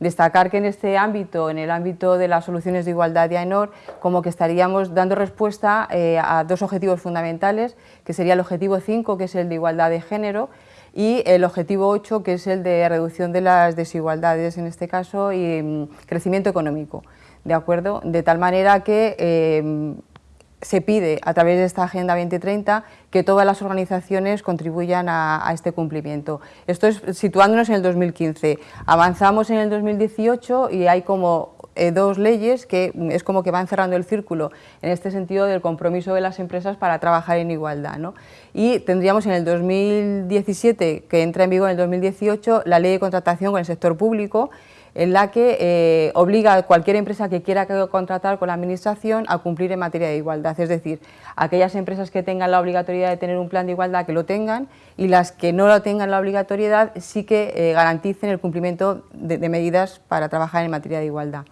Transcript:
Destacar que en este ámbito, en el ámbito de las soluciones de igualdad de AENOR, como que estaríamos dando respuesta eh, a dos objetivos fundamentales, que sería el objetivo 5, que es el de igualdad de género, y el objetivo 8, que es el de reducción de las desigualdades, en este caso, y mm, crecimiento económico. ¿De acuerdo? De tal manera que eh, se pide a través de esta Agenda 2030 que todas las organizaciones contribuyan a, este cumplimiento. Esto es situándonos en el 2015. Avanzamos en el 2018 y hay como eh, dos leyes que es como que van cerrando el círculo en este sentido del compromiso de las empresas para trabajar en igualdad. Y tendríamos en el 2017, que entra en vigor en el 2018, la ley de contratación con el sector público en la que eh, obliga a cualquier empresa que quiera contratar con la Administración a cumplir en materia de igualdad, es decir, aquellas empresas que tengan la obligatoriedad de tener un plan de igualdad que lo tengan y las que no lo tengan la obligatoriedad sí que eh, garanticen el cumplimiento de medidas para trabajar en materia de igualdad.